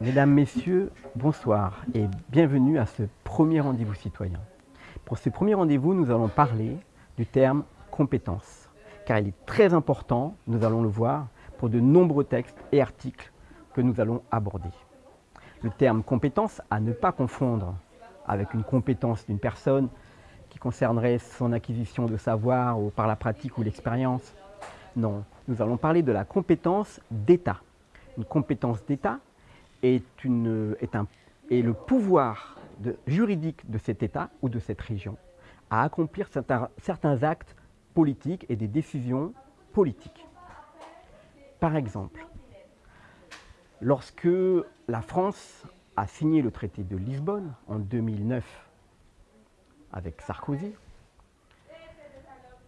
Mesdames, Messieurs, bonsoir et bienvenue à ce premier rendez-vous citoyen. Pour ce premier rendez-vous, nous allons parler du terme compétence, car il est très important, nous allons le voir, pour de nombreux textes et articles que nous allons aborder. Le terme compétence à ne pas confondre avec une compétence d'une personne qui concernerait son acquisition de savoir ou par la pratique ou l'expérience. Non, nous allons parler de la compétence d'État. Une compétence d'État est, le pouvoir juridique de cet État ou de cette région à accomplir certains, actes politiques et des décisions politiques. Par exemple, lorsque la France a signé le traité de Lisbonne en 2009 avec Sarkozy,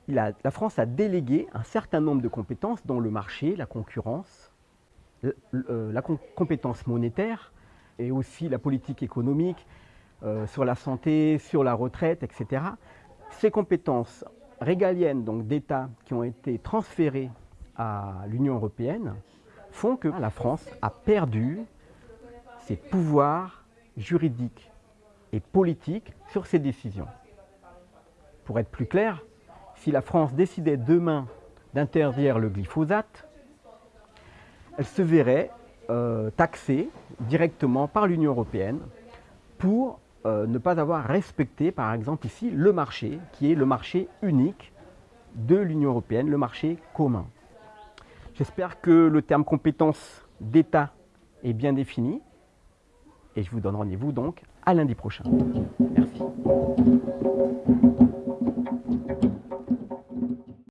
la France a délégué un certain nombre de compétences dont le marché, la concurrence, la compétence monétaire et aussi la politique économique, euh, sur la santé, sur la retraite, etc. Ces compétences régaliennes donc d'État qui ont été transférées à l'Union européenne font que la France a perdu ses pouvoirs juridiques et politiques sur ses décisions. Pour être plus clair, si la France décidait demain d'interdire le glyphosate, elle se verrait euh, taxée directement par l'Union européenne pour euh, ne pas avoir respecté, par exemple ici, le marché, qui est le marché unique de l'Union européenne, le marché commun. J'espère que le terme compétence d'État est bien défini et je vous donne rendez-vous donc à lundi prochain. Merci.